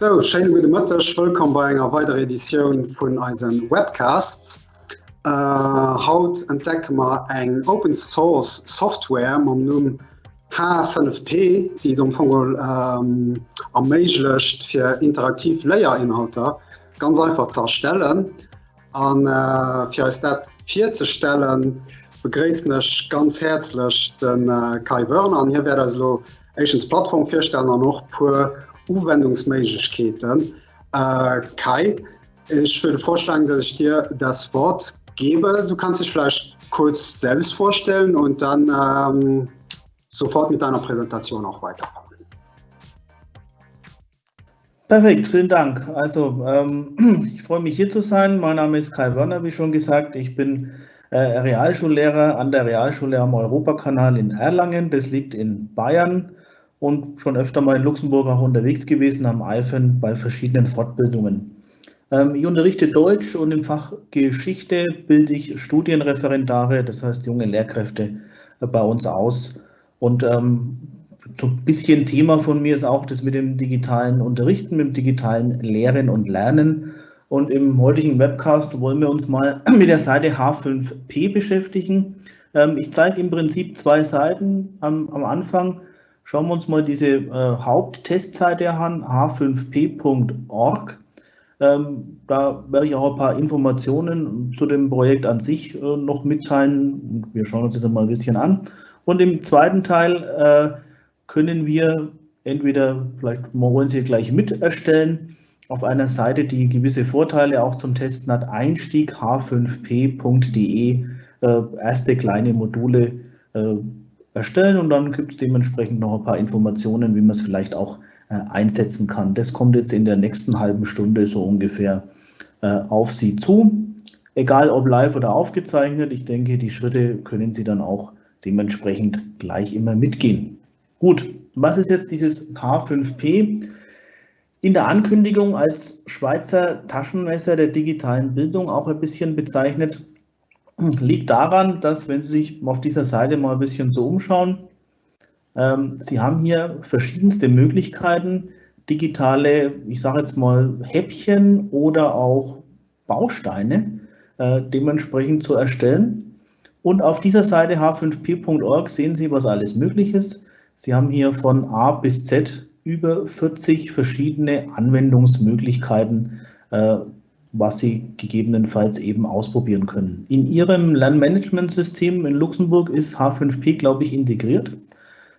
So Schein gute Mëttech wëkom bei enger weitere Editionioun vun eisen Webcasts. Äh, haut entdeck ma eng Open Source Software man nun H5P, die dem vugel ähm, erméiglecht fir interaktiv Leiierinhalter ganz einfach zerstellen an äh, fir dat vier ze stellen begréesnech ganz herzlech den äh, Kai Wörner. An hier wär lo Asians Plattform firstellen noch puer Uwendungsmeketen. Äh, Kai, ich würde vorschlagen, dass ich dir das Wort gebe. Du kannst dich vielleicht kurz selbst vorstellen und dann ähm, sofort mit deiner Präsentation auch weiterfahren. Perfekt, vielen Dank. Also ähm, ich freue mich hier zu sein. Mein Name ist Kai Wörner, wie schon gesagt. Ich bin äh, Realschullehrer an der Realschule am Europakanal in Erlangen. Das liegt in Bayern und schon öfter mal in Luxemburg auch unterwegs gewesen am Eifen bei verschiedenen Fortbildungen. Ähm, ich unterrichte Deutsch und im Fach Geschichte bilde ich Studienreferendare, das heißt junge Lehrkräfte äh, bei uns aus. Und ähm, so ein bisschen Thema von mir ist auch das mit dem digitalen Unterrichten, mit dem digitalen Lehren und Lernen. Und im heutigen Webcast wollen wir uns mal mit der Seite H5P beschäftigen. Ähm, ich zeige im Prinzip zwei Seiten am, am Anfang. Schauen wir uns mal diese äh, Haupttestseite an, h5p.org. Ähm, da werde ich auch ein paar Informationen zu dem Projekt an sich äh, noch mitteilen. Wir schauen uns das mal ein bisschen an. Und im zweiten Teil äh, können wir entweder, vielleicht wollen Sie gleich mit erstellen, auf einer Seite, die gewisse Vorteile auch zum Testen hat, Einstieg h5p.de, äh, erste kleine Module äh, erstellen und dann gibt es dementsprechend noch ein paar Informationen, wie man es vielleicht auch äh, einsetzen kann. Das kommt jetzt in der nächsten halben Stunde so ungefähr äh, auf Sie zu. Egal ob live oder aufgezeichnet, ich denke, die Schritte können Sie dann auch dementsprechend gleich immer mitgehen. Gut, was ist jetzt dieses H5P? In der Ankündigung als Schweizer Taschenmesser der digitalen Bildung auch ein bisschen bezeichnet, liegt daran, dass, wenn Sie sich auf dieser Seite mal ein bisschen so umschauen, ähm, Sie haben hier verschiedenste Möglichkeiten, digitale, ich sage jetzt mal, Häppchen oder auch Bausteine äh, dementsprechend zu erstellen. Und auf dieser Seite h5p.org sehen Sie, was alles möglich ist. Sie haben hier von A bis Z über 40 verschiedene Anwendungsmöglichkeiten äh, was Sie gegebenenfalls eben ausprobieren können. In Ihrem Lernmanagementsystem in Luxemburg ist H5P, glaube ich, integriert.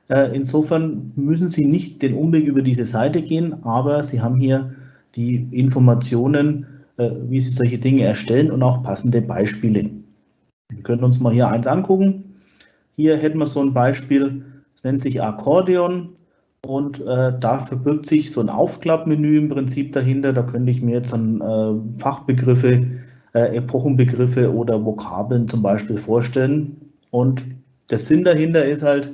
Äh, insofern müssen Sie nicht den Umweg über diese Seite gehen, aber Sie haben hier die Informationen, äh, wie Sie solche Dinge erstellen und auch passende Beispiele. Wir können uns mal hier eins angucken. Hier hätten wir so ein Beispiel, es nennt sich Akkordeon. Und äh, da verbirgt sich so ein Aufklappmenü im Prinzip dahinter. Da könnte ich mir jetzt dann äh, Fachbegriffe, äh, Epochenbegriffe oder Vokabeln zum Beispiel vorstellen. Und der Sinn dahinter ist halt,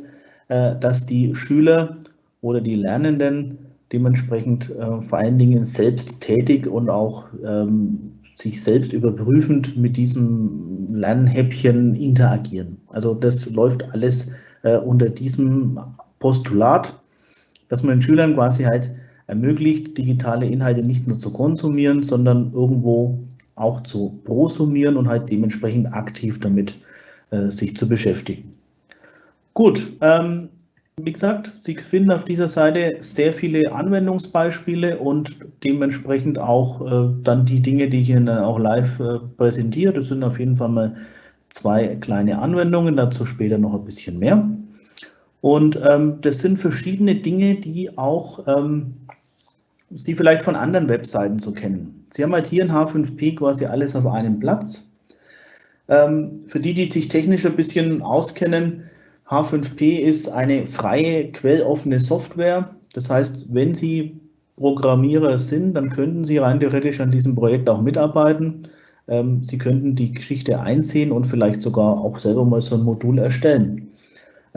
äh, dass die Schüler oder die Lernenden dementsprechend äh, vor allen Dingen selbst tätig und auch ähm, sich selbst überprüfend mit diesem Lernhäppchen interagieren. Also das läuft alles äh, unter diesem Postulat dass man den Schülern quasi halt ermöglicht, digitale Inhalte nicht nur zu konsumieren, sondern irgendwo auch zu prosumieren und halt dementsprechend aktiv damit äh, sich zu beschäftigen. Gut, ähm, wie gesagt, Sie finden auf dieser Seite sehr viele Anwendungsbeispiele und dementsprechend auch äh, dann die Dinge, die ich Ihnen auch live äh, präsentiere. Das sind auf jeden Fall mal zwei kleine Anwendungen, dazu später noch ein bisschen mehr. Und ähm, das sind verschiedene Dinge, die auch ähm, Sie vielleicht von anderen Webseiten so kennen. Sie haben halt hier in H5P quasi alles auf einem Platz. Ähm, für die, die sich technisch ein bisschen auskennen, H5P ist eine freie, quelloffene Software. Das heißt, wenn Sie Programmierer sind, dann könnten Sie rein theoretisch an diesem Projekt auch mitarbeiten. Ähm, Sie könnten die Geschichte einsehen und vielleicht sogar auch selber mal so ein Modul erstellen.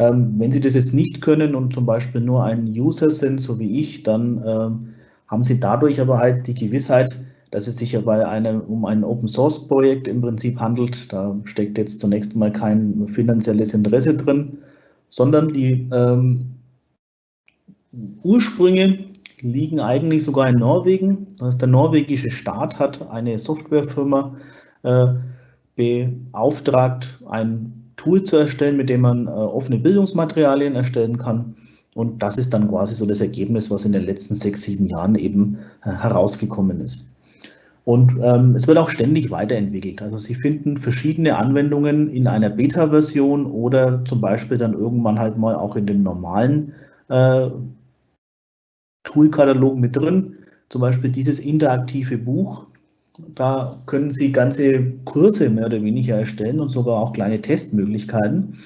Ähm, wenn Sie das jetzt nicht können und zum Beispiel nur ein User sind, so wie ich, dann ähm, haben Sie dadurch aber halt die Gewissheit, dass es sich ja bei einem, um ein Open Source Projekt im Prinzip handelt. Da steckt jetzt zunächst mal kein finanzielles Interesse drin, sondern die ähm, Ursprünge liegen eigentlich sogar in Norwegen. Das der norwegische Staat hat eine Softwarefirma äh, beauftragt, ein Tool zu erstellen, mit dem man äh, offene Bildungsmaterialien erstellen kann. Und das ist dann quasi so das Ergebnis, was in den letzten sechs, sieben Jahren eben äh, herausgekommen ist. Und ähm, es wird auch ständig weiterentwickelt. Also Sie finden verschiedene Anwendungen in einer Beta-Version oder zum Beispiel dann irgendwann halt mal auch in den normalen äh, Toolkatalog mit drin. Zum Beispiel dieses interaktive Buch. Da können Sie ganze Kurse mehr oder weniger erstellen und sogar auch kleine Testmöglichkeiten.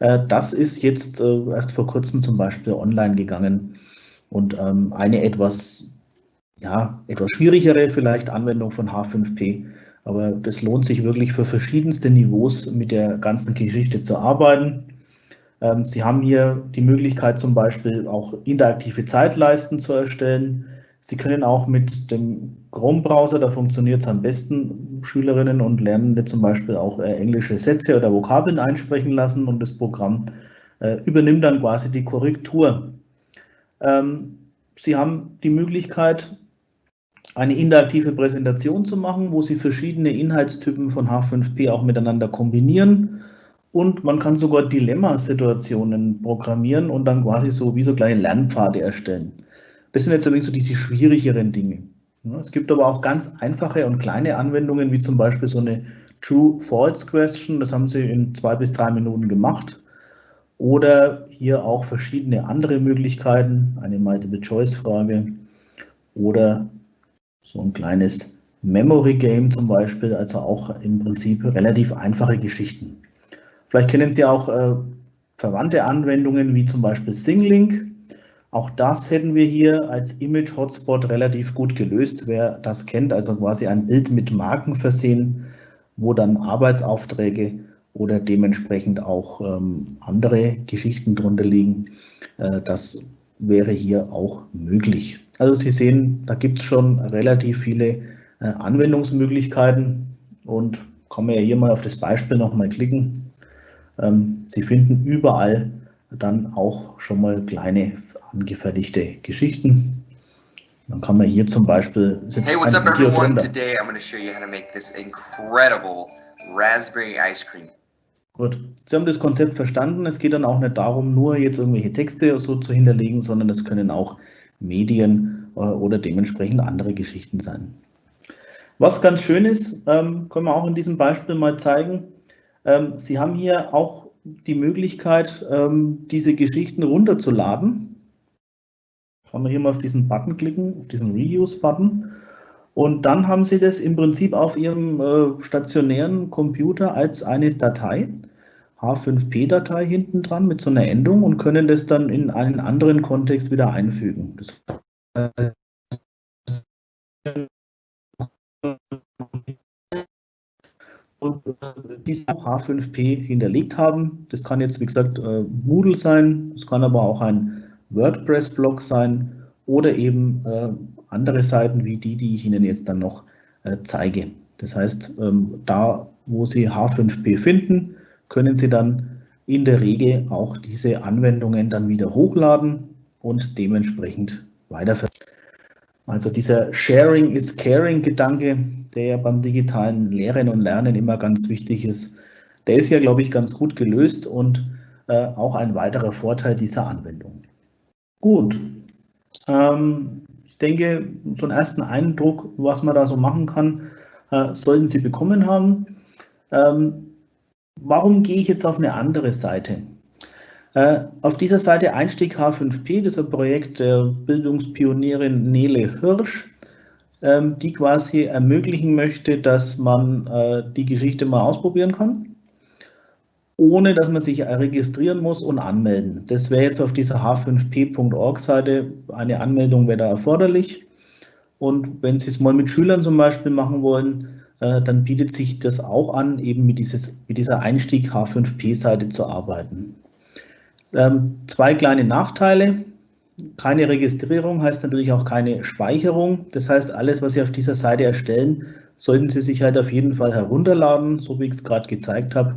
Äh, das ist jetzt äh, erst vor kurzem zum Beispiel online gegangen. Und ähm, eine etwas, ja, etwas schwierigere vielleicht Anwendung von H5P. Aber das lohnt sich wirklich für verschiedenste Niveaus mit der ganzen Geschichte zu arbeiten. Ähm, Sie haben hier die Möglichkeit zum Beispiel auch interaktive Zeitleisten zu erstellen. Sie können auch mit dem Chrome-Browser, da funktioniert es am besten, Schülerinnen und Lernende zum Beispiel auch äh, englische Sätze oder Vokabeln einsprechen lassen und das Programm äh, übernimmt dann quasi die Korrektur. Ähm, Sie haben die Möglichkeit, eine interaktive Präsentation zu machen, wo Sie verschiedene Inhaltstypen von H5P auch miteinander kombinieren. Und man kann sogar Dilemmasituationen programmieren und dann quasi so wie so kleine Lernpfade erstellen. Das sind jetzt allerdings so diese schwierigeren Dinge. Es gibt aber auch ganz einfache und kleine Anwendungen, wie zum Beispiel so eine True-False-Question. Das haben Sie in zwei bis drei Minuten gemacht. Oder hier auch verschiedene andere Möglichkeiten, eine Multiple-Choice-Frage oder so ein kleines Memory-Game zum Beispiel, also auch im Prinzip relativ einfache Geschichten. Vielleicht kennen Sie auch äh, verwandte Anwendungen wie zum Beispiel ThingLink. Auch das hätten wir hier als Image-Hotspot relativ gut gelöst. Wer das kennt, also quasi ein Bild mit Marken versehen, wo dann Arbeitsaufträge oder dementsprechend auch ähm, andere Geschichten drunter liegen. Äh, das wäre hier auch möglich. Also Sie sehen, da gibt es schon relativ viele äh, Anwendungsmöglichkeiten und kann man ja hier mal auf das Beispiel nochmal klicken. Ähm, Sie finden überall dann auch schon mal kleine angefertigte Geschichten. Dann kann man hier zum Beispiel. Hey, what's up Video everyone? Drunter. Today I'm going to show you how to make this incredible raspberry ice cream. Gut, Sie haben das Konzept verstanden. Es geht dann auch nicht darum, nur jetzt irgendwelche Texte so zu hinterlegen, sondern es können auch Medien äh, oder dementsprechend andere Geschichten sein. Was ganz schön ist, ähm, können wir auch in diesem Beispiel mal zeigen. Ähm, Sie haben hier auch die Möglichkeit, ähm, diese Geschichten runterzuladen. Kann man hier mal auf diesen Button klicken, auf diesen Reuse-Button. Und dann haben Sie das im Prinzip auf Ihrem äh, stationären Computer als eine Datei, H5P-Datei hinten dran mit so einer Endung und können das dann in einen anderen Kontext wieder einfügen. Das und äh, die H5P hinterlegt haben. Das kann jetzt, wie gesagt, äh, Moodle sein, es kann aber auch ein WordPress-Blog sein oder eben äh, andere Seiten wie die, die ich Ihnen jetzt dann noch zeige. Das heißt, ähm, da, wo Sie H5P finden, können Sie dann in der Regel auch diese Anwendungen dann wieder hochladen und dementsprechend weiterverwenden. Also dieser Sharing is Caring Gedanke, der ja beim digitalen Lehren und Lernen immer ganz wichtig ist, der ist ja, glaube ich, ganz gut gelöst und äh, auch ein weiterer Vorteil dieser Anwendung. Gut, ähm, ich denke, so einen ersten Eindruck, was man da so machen kann, äh, sollten Sie bekommen haben. Ähm, warum gehe ich jetzt auf eine andere Seite? Äh, auf dieser Seite Einstieg H5P, das ist ein Projekt der Bildungspionierin Nele Hirsch, ähm, die quasi ermöglichen möchte, dass man äh, die Geschichte mal ausprobieren kann, ohne dass man sich registrieren muss und anmelden. Das wäre jetzt auf dieser h5p.org-Seite, eine Anmeldung wäre da erforderlich. Und wenn Sie es mal mit Schülern zum Beispiel machen wollen, äh, dann bietet sich das auch an, eben mit, dieses, mit dieser Einstieg H5P-Seite zu arbeiten. Ähm, zwei kleine Nachteile. Keine Registrierung heißt natürlich auch keine Speicherung. Das heißt, alles, was Sie auf dieser Seite erstellen, sollten Sie sich halt auf jeden Fall herunterladen, so wie ich es gerade gezeigt habe.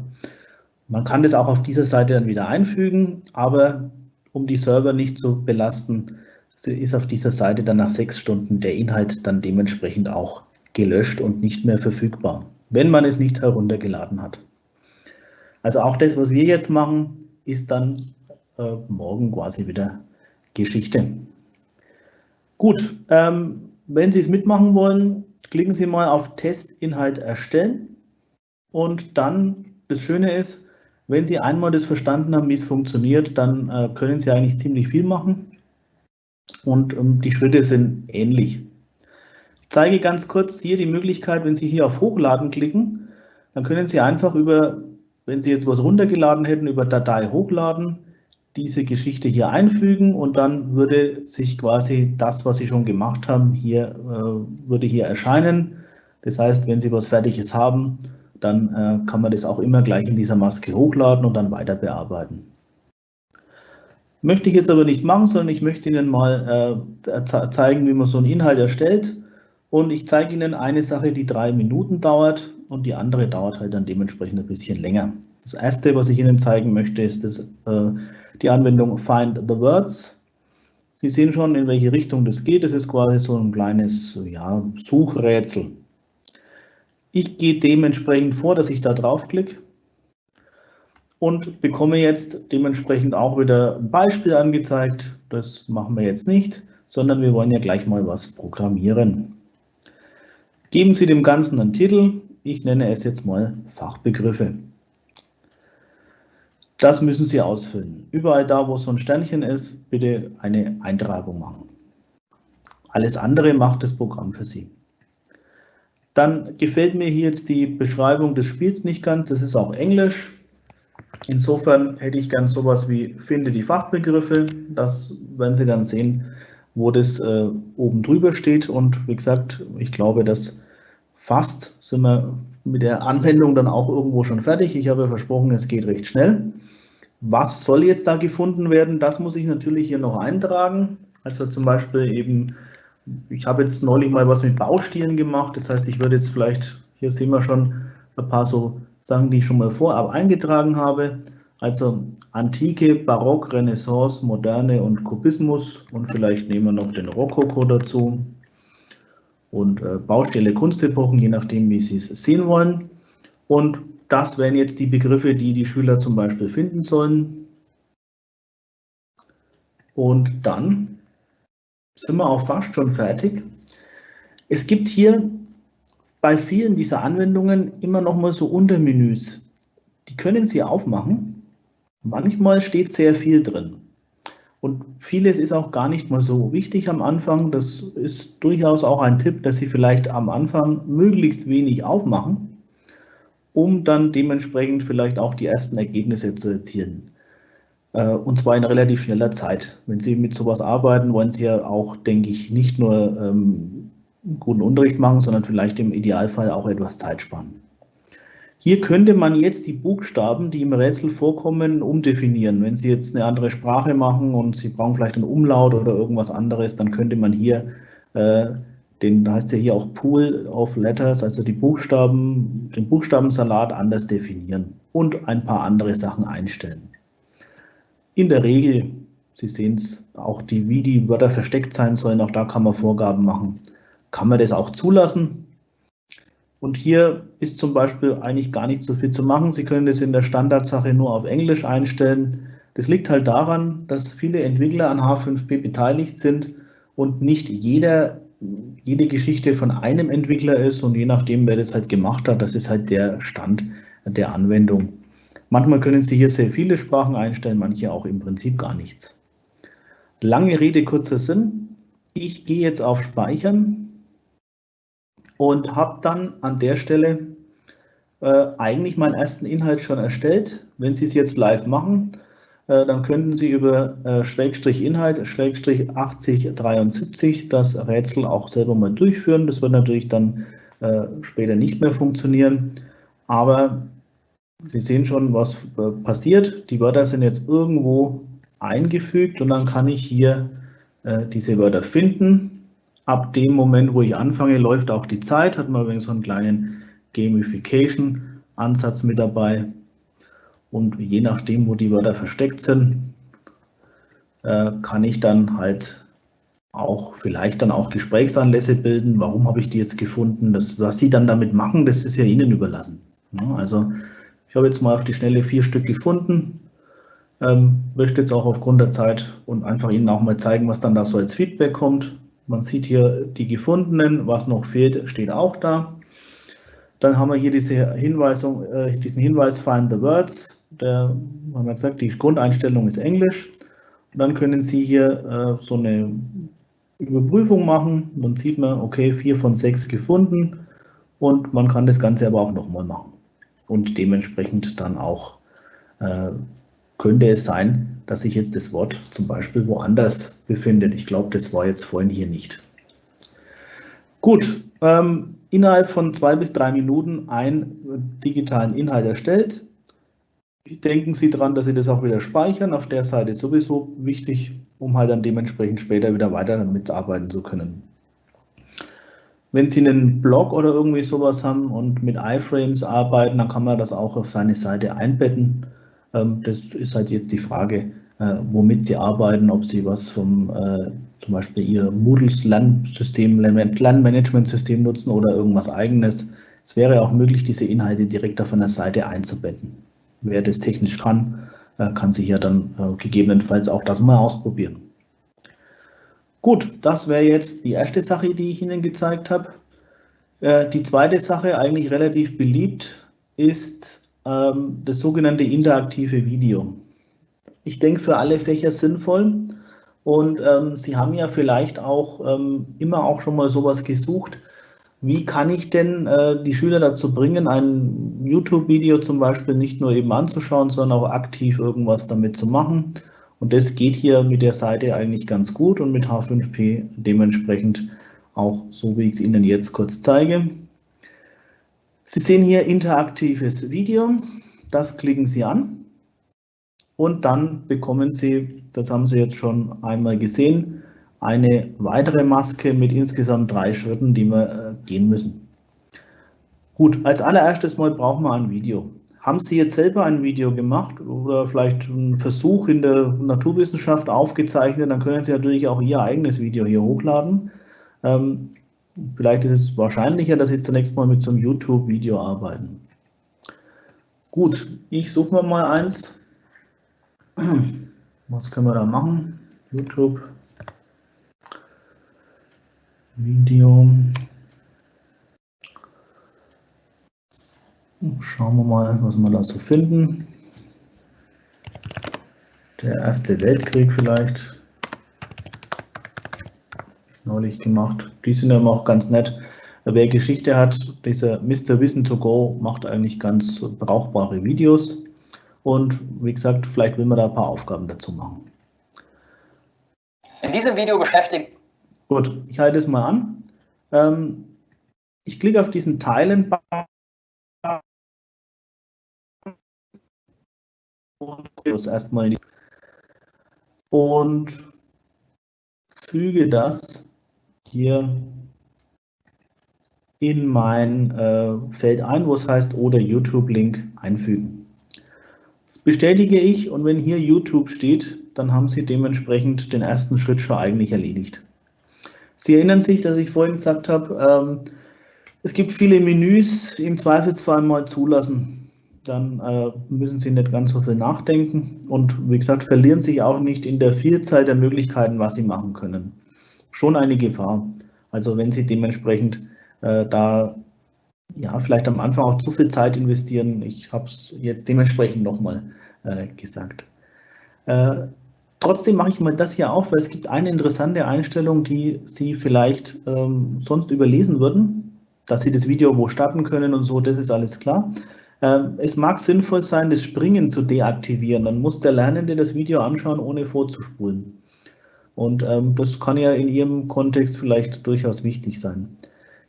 Man kann das auch auf dieser Seite dann wieder einfügen, aber um die Server nicht zu belasten, ist auf dieser Seite dann nach sechs Stunden der Inhalt dann dementsprechend auch gelöscht und nicht mehr verfügbar, wenn man es nicht heruntergeladen hat. Also auch das, was wir jetzt machen, ist dann äh, morgen quasi wieder Geschichte. Gut, ähm, wenn Sie es mitmachen wollen, klicken Sie mal auf Testinhalt erstellen und dann, das Schöne ist, wenn Sie einmal das verstanden haben, wie es funktioniert, dann äh, können Sie eigentlich ziemlich viel machen und ähm, die Schritte sind ähnlich. Ich zeige ganz kurz hier die Möglichkeit, wenn Sie hier auf Hochladen klicken, dann können Sie einfach über, wenn Sie jetzt was runtergeladen hätten, über Datei hochladen, diese Geschichte hier einfügen und dann würde sich quasi das, was Sie schon gemacht haben, hier äh, würde hier erscheinen. Das heißt, wenn Sie was Fertiges haben, dann äh, kann man das auch immer gleich in dieser Maske hochladen und dann weiter bearbeiten. Möchte ich jetzt aber nicht machen, sondern ich möchte Ihnen mal äh, zeigen, wie man so einen Inhalt erstellt. Und ich zeige Ihnen eine Sache, die drei Minuten dauert und die andere dauert halt dann dementsprechend ein bisschen länger. Das erste, was ich Ihnen zeigen möchte, ist das, äh, die Anwendung Find the Words. Sie sehen schon, in welche Richtung das geht. Das ist quasi so ein kleines ja, Suchrätsel. Ich gehe dementsprechend vor, dass ich da draufklicke und bekomme jetzt dementsprechend auch wieder ein Beispiel angezeigt. Das machen wir jetzt nicht, sondern wir wollen ja gleich mal was programmieren. Geben Sie dem Ganzen einen Titel. Ich nenne es jetzt mal Fachbegriffe. Das müssen Sie ausfüllen. Überall da, wo so ein Sternchen ist, bitte eine Eintragung machen. Alles andere macht das Programm für Sie. Dann gefällt mir hier jetzt die Beschreibung des Spiels nicht ganz. Das ist auch Englisch. Insofern hätte ich gern sowas wie finde die Fachbegriffe. Das werden Sie dann sehen, wo das äh, oben drüber steht. Und wie gesagt, ich glaube, dass fast sind wir mit der Anwendung dann auch irgendwo schon fertig. Ich habe versprochen, es geht recht schnell. Was soll jetzt da gefunden werden? Das muss ich natürlich hier noch eintragen. Also zum Beispiel eben, ich habe jetzt neulich mal was mit Baustilen gemacht. Das heißt, ich würde jetzt vielleicht, hier sehen wir schon ein paar so Sachen, die ich schon mal vorab eingetragen habe. Also Antike, Barock, Renaissance, Moderne und Kubismus und vielleicht nehmen wir noch den Rokoko dazu und äh, Baustelle, Kunstepochen, je nachdem, wie Sie es sehen wollen. Und das wären jetzt die Begriffe, die die Schüler zum Beispiel finden sollen. Und dann sind wir auch fast schon fertig. Es gibt hier bei vielen dieser Anwendungen immer noch mal so Untermenüs. Die können Sie aufmachen. Manchmal steht sehr viel drin. Und vieles ist auch gar nicht mal so wichtig am Anfang. Das ist durchaus auch ein Tipp, dass Sie vielleicht am Anfang möglichst wenig aufmachen um dann dementsprechend vielleicht auch die ersten Ergebnisse zu erzielen. Äh, und zwar in relativ schneller Zeit. Wenn Sie mit sowas arbeiten, wollen Sie ja auch, denke ich, nicht nur ähm, guten Unterricht machen, sondern vielleicht im Idealfall auch etwas Zeit sparen. Hier könnte man jetzt die Buchstaben, die im Rätsel vorkommen, umdefinieren. Wenn Sie jetzt eine andere Sprache machen und Sie brauchen vielleicht einen Umlaut oder irgendwas anderes, dann könnte man hier äh, den heißt ja hier auch Pool of Letters, also die Buchstaben, den Buchstabensalat anders definieren und ein paar andere Sachen einstellen. In der Regel, Sie sehen es, auch die, wie die Wörter versteckt sein sollen, auch da kann man Vorgaben machen. Kann man das auch zulassen? Und hier ist zum Beispiel eigentlich gar nicht so viel zu machen. Sie können das in der Standardsache nur auf Englisch einstellen. Das liegt halt daran, dass viele Entwickler an H5P beteiligt sind und nicht jeder jede Geschichte von einem Entwickler ist und je nachdem, wer das halt gemacht hat, das ist halt der Stand der Anwendung. Manchmal können Sie hier sehr viele Sprachen einstellen, manche auch im Prinzip gar nichts. Lange Rede, kurzer Sinn. Ich gehe jetzt auf Speichern und habe dann an der Stelle äh, eigentlich meinen ersten Inhalt schon erstellt. Wenn Sie es jetzt live machen, dann könnten Sie über äh, Schrägstrich Inhalt, Schrägstrich 8073 das Rätsel auch selber mal durchführen. Das wird natürlich dann äh, später nicht mehr funktionieren, aber Sie sehen schon, was passiert. Die Wörter sind jetzt irgendwo eingefügt und dann kann ich hier diese Wörter finden. Ab dem Moment, wo ich anfange, läuft auch die Zeit, hat man übrigens so einen kleinen Gamification-Ansatz mit dabei. Und je nachdem, wo die Wörter versteckt sind, äh, kann ich dann halt auch vielleicht dann auch Gesprächsanlässe bilden. Warum habe ich die jetzt gefunden? Das, was Sie dann damit machen, das ist ja Ihnen überlassen. Also ich habe jetzt mal auf die Schnelle vier Stück gefunden. Ähm, möchte jetzt auch aufgrund der Zeit und einfach Ihnen auch mal zeigen, was dann da so als Feedback kommt. Man sieht hier die gefundenen, was noch fehlt, steht auch da. Dann haben wir hier diese Hinweisung, äh, diesen Hinweis Find the Words. Der, haben wir gesagt, die Grundeinstellung ist Englisch. Und dann können Sie hier äh, so eine Überprüfung machen. Dann sieht man, okay, vier von sechs gefunden. Und man kann das Ganze aber auch nochmal machen. Und dementsprechend dann auch äh, könnte es sein, dass sich jetzt das Wort zum Beispiel woanders befindet. Ich glaube, das war jetzt vorhin hier nicht. Gut, ähm, innerhalb von zwei bis drei Minuten einen digitalen Inhalt erstellt. Denken Sie daran, dass Sie das auch wieder speichern. Auf der Seite sowieso wichtig, um halt dann dementsprechend später wieder weiter damit arbeiten zu können. Wenn Sie einen Blog oder irgendwie sowas haben und mit iFrames arbeiten, dann kann man das auch auf seine Seite einbetten. Ähm, das ist halt jetzt die Frage, äh, womit Sie arbeiten, ob Sie was vom äh, zum Beispiel Ihr Moodles Lernsystem, Lernmanagementsystem nutzen oder irgendwas eigenes. Es wäre auch möglich, diese Inhalte direkt auf einer Seite einzubetten. Wer das technisch kann, äh, kann sich ja dann gegebenenfalls auch das mal ausprobieren. Gut, das wäre jetzt die erste Sache, die ich Ihnen gezeigt habe. Die zweite Sache, eigentlich relativ beliebt, ist ähm, das sogenannte interaktive Video. Ich denke, für alle Fächer sinnvoll. Und ähm, Sie haben ja vielleicht auch ähm, immer auch schon mal sowas gesucht. Wie kann ich denn äh, die Schüler dazu bringen, ein YouTube-Video zum Beispiel nicht nur eben anzuschauen, sondern auch aktiv irgendwas damit zu machen? Und das geht hier mit der Seite eigentlich ganz gut und mit H5P dementsprechend auch so, wie ich es Ihnen jetzt kurz zeige. Sie sehen hier interaktives Video. Das klicken Sie an. Und dann bekommen Sie, das haben Sie jetzt schon einmal gesehen, eine weitere Maske mit insgesamt drei Schritten, die wir äh, gehen müssen. Gut, als allererstes mal brauchen wir ein Video. Haben Sie jetzt selber ein Video gemacht oder vielleicht einen Versuch in der Naturwissenschaft aufgezeichnet, dann können Sie natürlich auch Ihr eigenes Video hier hochladen. Ähm, Vielleicht ist es wahrscheinlicher, dass Sie zunächst mal mit so einem YouTube-Video arbeiten. Gut, ich suche mir mal eins. Was können wir da machen? YouTube. Video. Schauen wir mal, was wir da so finden. Der Erste Weltkrieg vielleicht neulich gemacht. Die sind aber auch ganz nett. Wer Geschichte hat, dieser Mr. Wissen to Go macht eigentlich ganz brauchbare Videos. Und wie gesagt, vielleicht will man da ein paar Aufgaben dazu machen. In diesem Video beschäftigt. Gut, ich halte es mal an. Ähm, ich klicke auf diesen Teilen und erstmal und füge das hier in mein äh, Feld ein, wo es heißt oder YouTube-Link einfügen. Das bestätige ich und wenn hier YouTube steht, dann haben Sie dementsprechend den ersten Schritt schon eigentlich erledigt. Sie erinnern sich, dass ich vorhin gesagt habe, ähm, es gibt viele Menüs, im Zweifelsfall mal zulassen. Dann äh, müssen Sie nicht ganz so viel nachdenken und wie gesagt, verlieren sich auch nicht in der Vielzahl der Möglichkeiten, was Sie machen können schon eine Gefahr. Also wenn Sie dementsprechend äh, da ja vielleicht am Anfang auch zu viel Zeit investieren, ich habe es jetzt dementsprechend nochmal äh, gesagt. Trotzdem mache ich mal das hier auf, weil es gibt eine interessante Einstellung, die Sie vielleicht ähm, sonst überlesen würden, dass Sie das Video wo starten können und so, das ist alles klar. Ähm, es mag sinnvoll sein, das Springen zu deaktivieren. Dann muss der Lernende das Video anschauen, ohne vorzuspulen. Und ähm, das kann ja in Ihrem Kontext vielleicht durchaus wichtig sein.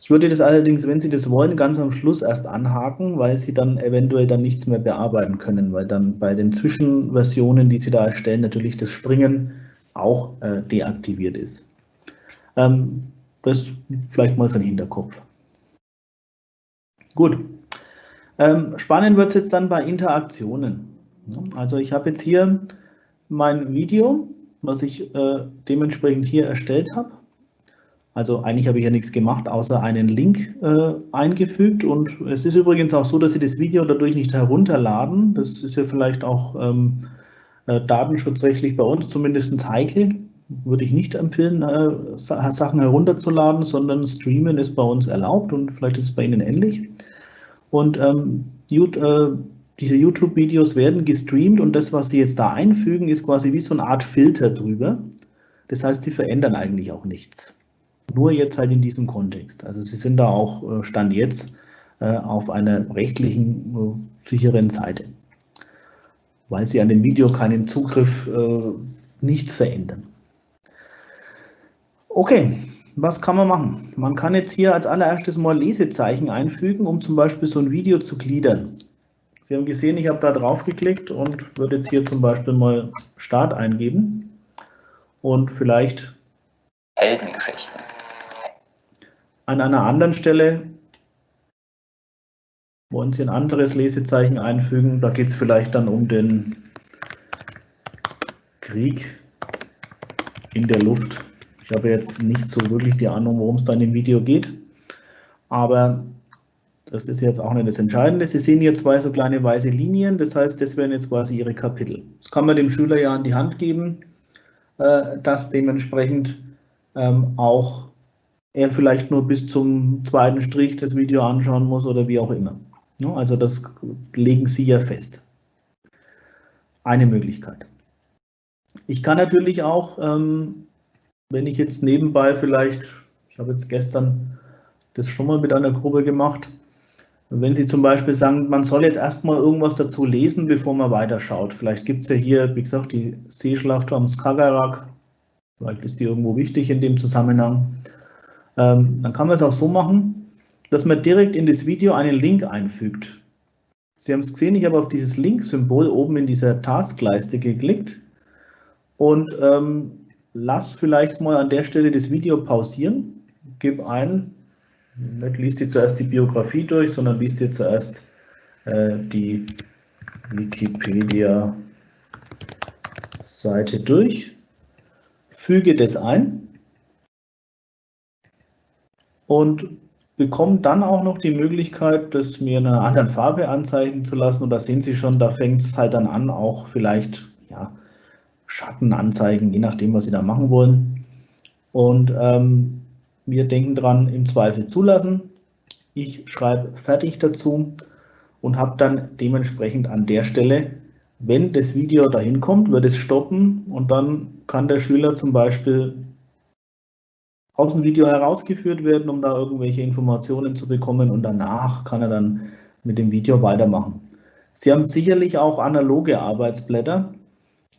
Ich würde das allerdings, wenn Sie das wollen, ganz am Schluss erst anhaken, weil Sie dann eventuell dann nichts mehr bearbeiten können, weil dann bei den Zwischenversionen, die Sie da erstellen, natürlich das Springen auch äh, deaktiviert ist. Ähm, das vielleicht mal für den Hinterkopf. Gut. Ähm, spannend wird es jetzt dann bei Interaktionen. Also ich habe jetzt hier mein Video was ich äh, dementsprechend hier erstellt habe. Also eigentlich habe ich ja nichts gemacht, außer einen Link äh, eingefügt. Und es ist übrigens auch so, dass Sie das Video dadurch nicht herunterladen. Das ist ja vielleicht auch ähm, äh, datenschutzrechtlich bei uns zumindest heikel. Würde ich nicht empfehlen, äh, Sachen herunterzuladen, sondern Streamen ist bei uns erlaubt und vielleicht ist es bei Ihnen ähnlich. Und ähm, äh, diese YouTube-Videos werden gestreamt und das, was Sie jetzt da einfügen, ist quasi wie so eine Art Filter drüber. Das heißt, Sie verändern eigentlich auch nichts. Nur jetzt halt in diesem Kontext. Also Sie sind da auch äh, Stand jetzt äh, auf einer rechtlichen äh, sicheren Seite, weil Sie an dem Video keinen Zugriff, nichts verändern. Okay, was kann man machen? Man kann jetzt hier als allererstes mal Lesezeichen einfügen, um zum Beispiel so ein Video zu gliedern. Sie haben gesehen, ich habe da drauf geklickt und würde jetzt hier zum Beispiel mal Start eingeben und vielleicht Heldengeschichten. An einer anderen Stelle wollen Sie ein anderes Lesezeichen einfügen. Da geht es vielleicht dann um den Krieg in der Luft. Ich habe jetzt nicht so wirklich die Ahnung, worum es dann im Video geht, aber das ist jetzt auch nicht das Entscheidende. Sie sehen hier zwei so kleine weiße Linien, das heißt, das wären jetzt quasi Ihre Kapitel. Das kann man dem Schüler ja an die Hand geben, äh, dass dementsprechend ähm, auch er vielleicht nur bis zum zweiten Strich das Video anschauen muss oder wie auch immer. Also das legen Sie ja fest. Eine Möglichkeit. Ich kann natürlich auch, ähm, wenn ich jetzt nebenbei vielleicht, ich habe jetzt gestern das schon mal mit einer Gruppe gemacht, wenn Sie zum Beispiel sagen, man soll jetzt erstmal irgendwas dazu lesen, bevor man weiterschaut. Vielleicht gibt es ja hier, wie gesagt, die Seeschlacht am Skagerrak. Vielleicht ist die irgendwo wichtig in dem Zusammenhang. Ähm, dann kann man es auch so machen, dass man direkt in das Video einen Link einfügt. Sie haben es gesehen, ich habe auf dieses Link-Symbol oben in dieser Taskleiste geklickt und ähm, lass vielleicht mal an der Stelle das Video pausieren, gib ein, nicht liest dir zuerst die Biografie durch, sondern liest dir zuerst äh, die Wikipedia-Seite durch, füge das ein und bekomme dann auch noch die Möglichkeit, das mir in einer anderen Farbe anzeigen zu lassen. Und da sehen Sie schon, da fängt es halt dann an, auch vielleicht ja, Schatten anzeigen, je nachdem, was Sie da machen wollen. Und ähm, wir denken dran, im Zweifel zulassen. Ich schreibe fertig dazu und habe dann dementsprechend an der Stelle, wenn das Video dahin kommt, wird es stoppen und dann kann der Schüler zum Beispiel aus dem Video herausgeführt werden, um da irgendwelche Informationen zu bekommen und danach kann er dann mit dem Video weitermachen. Sie haben sicherlich auch analoge Arbeitsblätter,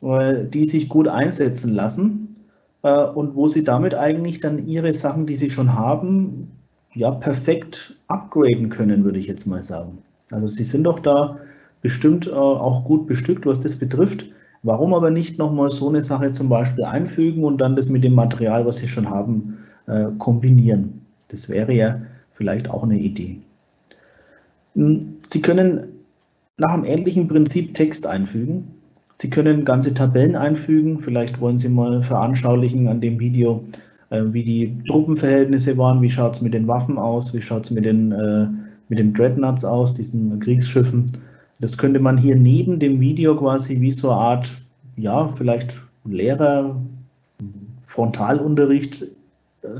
äh, die sich gut einsetzen lassen äh, und wo Sie damit eigentlich dann Ihre Sachen, die Sie schon haben, ja perfekt upgraden können, würde ich jetzt mal sagen. Also Sie sind doch da bestimmt äh, auch gut bestückt, was das betrifft. Warum aber nicht nochmal so eine Sache zum Beispiel einfügen und dann das mit dem Material, was Sie schon haben, äh, kombinieren? Das wäre ja vielleicht auch eine Idee. Hm, Sie können nach einem ähnlichen Prinzip Text einfügen. Sie können ganze Tabellen einfügen. Vielleicht wollen Sie mal veranschaulichen an dem Video, äh, wie die Truppenverhältnisse waren, wie schaut es mit den Waffen aus, wie schaut es mit den, äh, mit den Dreadnoughts aus, diesen Kriegsschiffen. Das könnte man hier neben dem Video quasi wie so eine Art, ja, vielleicht Lehrer, Frontalunterricht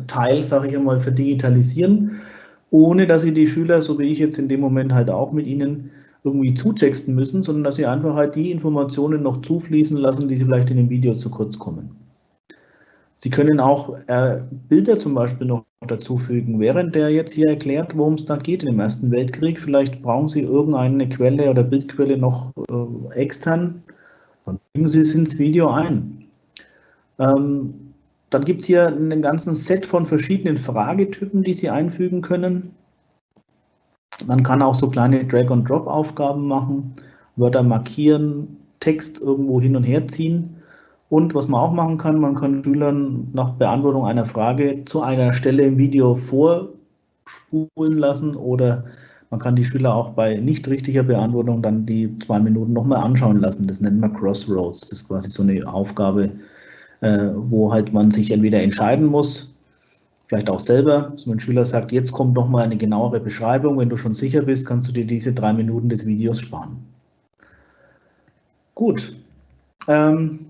Teil, sage ich einmal, verdigitalisieren, ohne dass Sie die Schüler, so wie ich jetzt in dem Moment halt auch mit Ihnen, irgendwie zutexten müssen, sondern dass Sie einfach halt die Informationen noch zufließen lassen, die Sie vielleicht in dem Video zu kurz kommen. Sie können auch äh, Bilder zum Beispiel noch dazufügen, während der jetzt hier erklärt, worum es da geht im Ersten Weltkrieg. Vielleicht brauchen Sie irgendeine Quelle oder Bildquelle noch äh, extern, dann fügen Sie es ins Video ein. Ähm, dann gibt es hier einen ganzen Set von verschiedenen Fragetypen, die Sie einfügen können. Man kann auch so kleine Drag-and-Drop-Aufgaben machen, Wörter markieren, Text irgendwo hin und her ziehen. Und was man auch machen kann, man kann Schülern nach Beantwortung einer Frage zu einer Stelle im Video vorspulen lassen oder man kann die Schüler auch bei nicht richtiger Beantwortung dann die zwei Minuten nochmal anschauen lassen. Das nennt man Crossroads. Das ist quasi so eine Aufgabe, wo halt man sich entweder entscheiden muss, vielleicht auch selber, dass mein Schüler sagt, jetzt kommt noch mal eine genauere Beschreibung. Wenn du schon sicher bist, kannst du dir diese drei Minuten des Videos sparen. Gut. Ähm,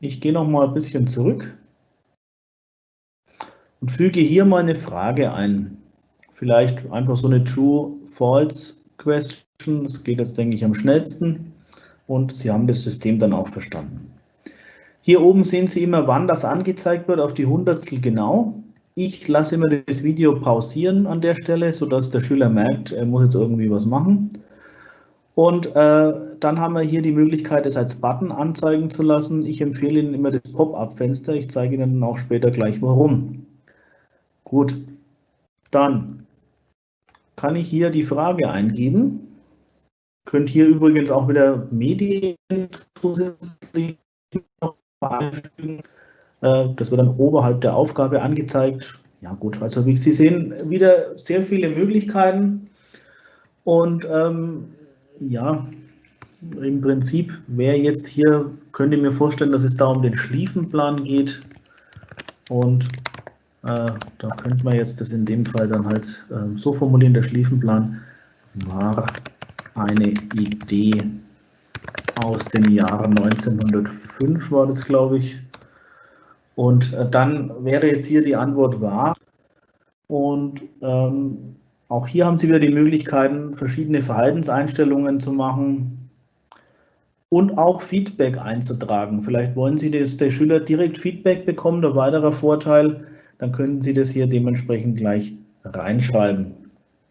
ich gehe noch mal ein bisschen zurück und füge hier mal eine Frage ein. Vielleicht einfach so eine True-False-Question. Das geht jetzt, denke ich, am schnellsten. Und Sie haben das System dann auch verstanden. Hier oben sehen Sie immer, wann das angezeigt wird, auf die Hundertstel genau. Ich lasse immer das Video pausieren an der Stelle, sodass der Schüler merkt, er muss jetzt irgendwie was machen. Und äh, dann haben wir hier die Möglichkeit, es als Button anzeigen zu lassen. Ich empfehle Ihnen immer das Pop-up-Fenster. Ich zeige Ihnen auch später gleich warum. Gut, dann kann ich hier die Frage eingeben. Könnt hier übrigens auch wieder Medien zusätzlich einfügen. Äh, das wird dann oberhalb der Aufgabe angezeigt. Ja gut, also wie Sie sehen, wieder sehr viele Möglichkeiten. Und ähm, ja, im Prinzip wäre jetzt hier, könnte mir vorstellen, dass es da um den Schliefenplan geht. Und äh, da könnte man jetzt das in dem Fall dann halt äh, so formulieren, der Schliefenplan war eine Idee aus dem Jahre 1905 war das, glaube ich. Und äh, dann wäre jetzt hier die Antwort wahr. Und ähm, auch hier haben Sie wieder die Möglichkeiten, verschiedene Verhaltenseinstellungen zu machen und auch Feedback einzutragen. Vielleicht wollen Sie, dass der Schüler direkt Feedback bekommt, ein weiterer Vorteil, dann können Sie das hier dementsprechend gleich reinschreiben.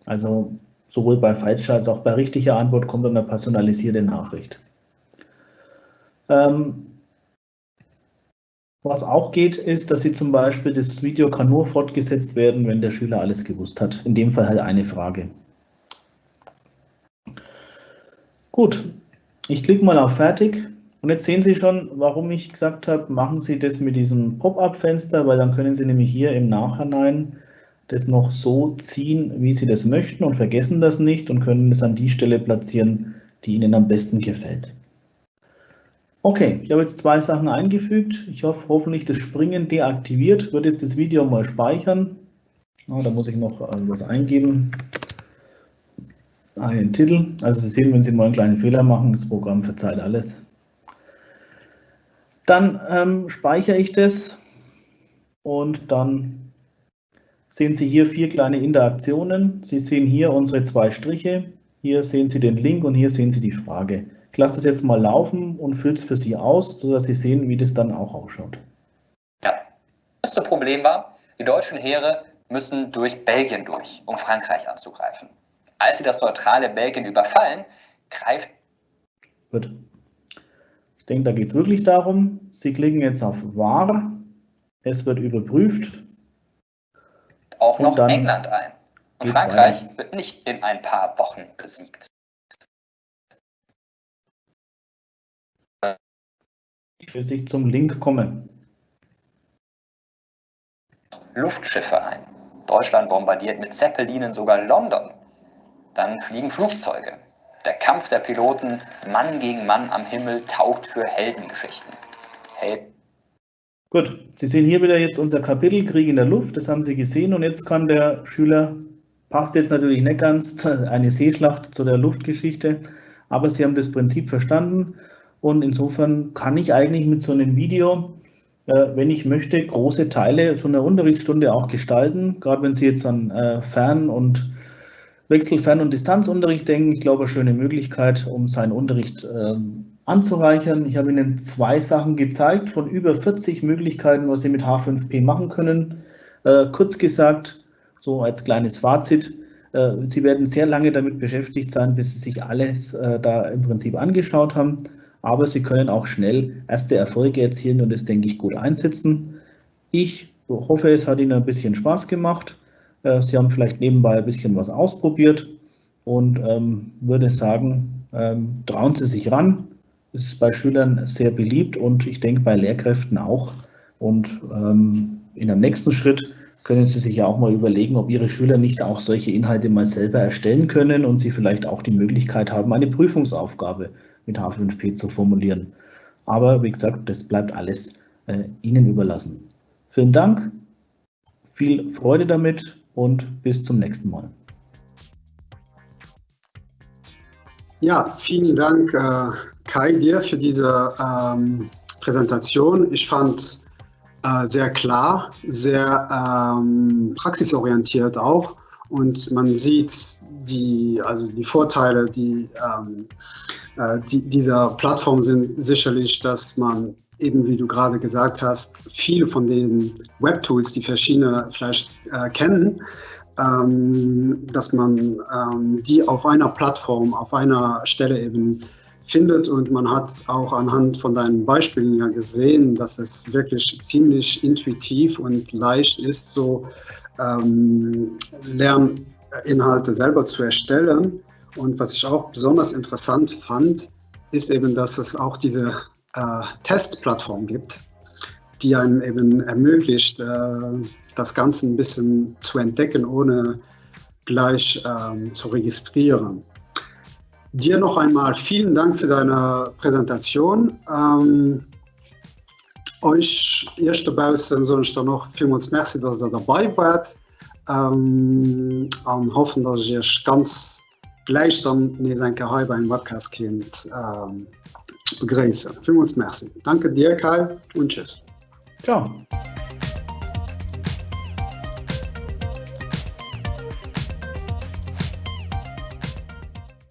Also sowohl bei Falscher als auch bei richtiger Antwort kommt dann eine personalisierte Nachricht. Ähm, was auch geht, ist, dass Sie zum Beispiel, das Video kann nur fortgesetzt werden, wenn der Schüler alles gewusst hat. In dem Fall halt eine Frage. Gut, ich klicke mal auf Fertig. Und jetzt sehen Sie schon, warum ich gesagt habe, machen Sie das mit diesem Pop-up-Fenster, weil dann können Sie nämlich hier im Nachhinein das noch so ziehen, wie Sie das möchten und vergessen das nicht und können es an die Stelle platzieren, die Ihnen am besten gefällt. Okay, ich habe jetzt zwei Sachen eingefügt. Ich hoffe, hoffentlich das Springen deaktiviert. Wird jetzt das Video mal speichern. Oh, da muss ich noch äh, was eingeben. Einen Titel. Also Sie sehen, wenn Sie mal einen kleinen Fehler machen, das Programm verzeiht alles. Dann ähm, speichere ich das und dann sehen Sie hier vier kleine Interaktionen. Sie sehen hier unsere zwei Striche. Hier sehen Sie den Link und hier sehen Sie die Frage. Ich lasse das jetzt mal laufen und fülle es für Sie aus, sodass Sie sehen, wie das dann auch ausschaut. Ja, das größte Problem war, die deutschen Heere müssen durch Belgien durch, um Frankreich anzugreifen. Als sie das neutrale Belgien überfallen, greift. Gut. Ich denke, da geht es wirklich darum, Sie klicken jetzt auf War, es wird überprüft. Auch noch England ein. Und Frankreich weiter. wird nicht in ein paar Wochen besiegt. Bis ich zum Link komme. Luftschiffe ein. Deutschland bombardiert mit Zeppelinen sogar London. Dann fliegen Flugzeuge. Der Kampf der Piloten Mann gegen Mann am Himmel taugt für Heldengeschichten. Hel Gut, Sie sehen hier wieder jetzt unser Kapitel Krieg in der Luft, das haben Sie gesehen und jetzt kann der Schüler, passt jetzt natürlich nicht ganz, eine Seeschlacht zu der Luftgeschichte, aber Sie haben das Prinzip verstanden und insofern kann ich eigentlich mit so einem Video, äh, wenn ich möchte, große Teile so einer Unterrichtsstunde auch gestalten. Gerade wenn Sie jetzt an äh, Fern- und Wechselfern- und Distanzunterricht denken, ich glaube, eine schöne Möglichkeit, um seinen Unterricht äh, anzureichern. Ich habe Ihnen zwei Sachen gezeigt von über 40 Möglichkeiten, was Sie mit H5P machen können. Äh, kurz gesagt, so als kleines Fazit, Sie werden sehr lange damit beschäftigt sein, bis Sie sich alles da im Prinzip angeschaut haben aber sie können auch schnell erste Erfolge erzielen und das, denke ich, gut einsetzen. Ich hoffe, es hat Ihnen ein bisschen Spaß gemacht. Äh, sie haben vielleicht nebenbei ein bisschen was ausprobiert und ähm, würde sagen, ähm, trauen Sie sich ran. Es ist bei Schülern sehr beliebt und ich denke bei Lehrkräften auch. Und ähm, in einem nächsten Schritt können Sie sich ja auch mal überlegen, ob Ihre Schüler nicht auch solche Inhalte mal selber erstellen können und Sie vielleicht auch die Möglichkeit haben, eine Prüfungsaufgabe mit H5P zu formulieren. Aber wie gesagt, das bleibt alles äh, Ihnen überlassen. Vielen Dank, viel Freude damit und bis zum nächsten Mal. Ja, vielen Dank, äh, Kai, dir für diese ähm, Präsentation. Ich fand äh, sehr klar, sehr ähm, praxisorientiert auch und man sieht die, also die Vorteile, die, ähm, äh, die dieser Plattform sind sicherlich, dass man eben, wie du gerade gesagt hast, viele von den Webtools, die verschiedene vielleicht äh, kennen, ähm, dass man ähm, die auf einer Plattform, auf einer Stelle eben findet. Und man hat auch anhand von deinen Beispielen ja gesehen, dass es wirklich ziemlich intuitiv und leicht ist, so ähm, Lerninhalte selber zu erstellen. Und was ich auch besonders interessant fand, ist eben, dass es auch diese äh, Testplattform gibt, die einem eben ermöglicht, äh, das Ganze ein bisschen zu entdecken, ohne gleich ähm, zu registrieren. Dir noch einmal vielen Dank für deine Präsentation. Ähm, euch ich da noch vielmals Merci, dass ihr dabei wart. Ähm, an hoffen, dass ich ganz gleich dann ne enke Hai beim Webcast kind ähm, begräse. Vielmals Merci. Danke dir Kai und tschüss. Ciao.